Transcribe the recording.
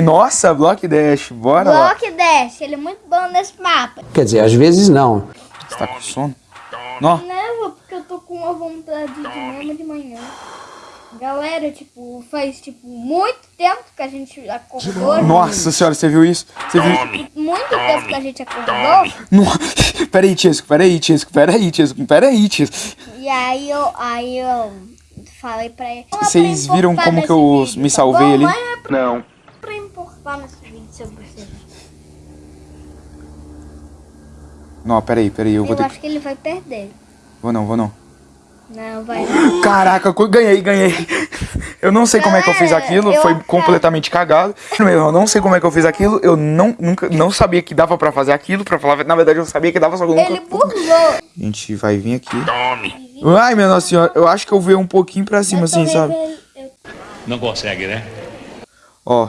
Nossa, Block Dash, bora lá. Block Dash, ele é muito bom nesse mapa. Quer dizer, às vezes não. Você tá com sono? Nó. Não, porque eu tô com uma vontade de mesmo de manhã. Galera, tipo, faz tipo muito tempo que a gente acordou. Nossa senhora, você viu isso? Você viu? Muito tempo que a gente acordou. No... Peraí, Tiesco, peraí, Tiesco, peraí, Tiesco, peraí, Tiesco. E aí eu, aí eu falei pra ele. Vocês viram como que eu me salvei ali? Não. Importar nesse vídeo sobre você. Não, peraí, peraí, eu Eu vou ter que... acho que ele vai perder. Vou não, vou não. Não, vai não. Caraca, ganhei, ganhei. Eu não sei como é que eu fiz Galera, aquilo, eu foi achava- completamente cagado. Eu não sei como é que eu fiz aquilo, eu não, nunca, não sabia que dava pra fazer aquilo, pra falar, na verdade eu sabia que dava, só que eu nunca... Ele burlou. A gente vai vir aqui. Ai, minha nossa senhora, eu acho que eu veio um pouquinho pra cima, assim, sabe? Não consegue, né? Ó,